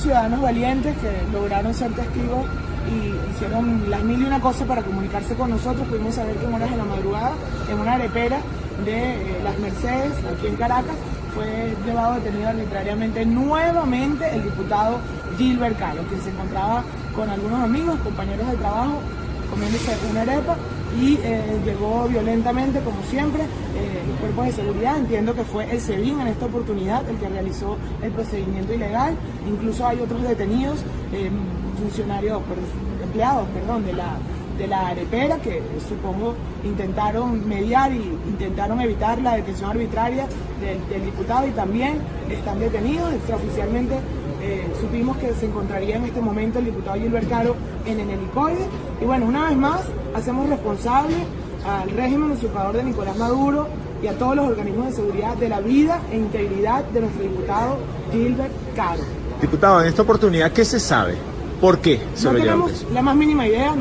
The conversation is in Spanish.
ciudadanos valientes que lograron ser testigos y hicieron las mil y una cosas para comunicarse con nosotros. Pudimos saber que en horas de la madrugada, en una arepera de eh, las Mercedes, aquí en Caracas, fue llevado detenido arbitrariamente nuevamente el diputado Gilbert Calo, quien se encontraba con algunos amigos, compañeros de trabajo, comiéndose y eh, llegó violentamente, como siempre, eh, los cuerpos de seguridad. Entiendo que fue el SEBIN en esta oportunidad el que realizó el procedimiento ilegal. Incluso hay otros detenidos, eh, funcionarios, empleados, perdón, de la de la arepera que supongo intentaron mediar y intentaron evitar la detención arbitraria del, diputado y también están detenidos extraoficialmente eh, supimos que se encontraría en este momento el diputado Gilbert Caro en el helicoide. Y bueno, una vez más, hacemos responsable al régimen usurpador de Nicolás Maduro y a todos los organismos de seguridad de la vida e integridad de nuestro diputado Gilbert Caro. Diputado, en esta oportunidad, ¿qué se sabe? ¿Por qué? no tenemos la más mínima idea.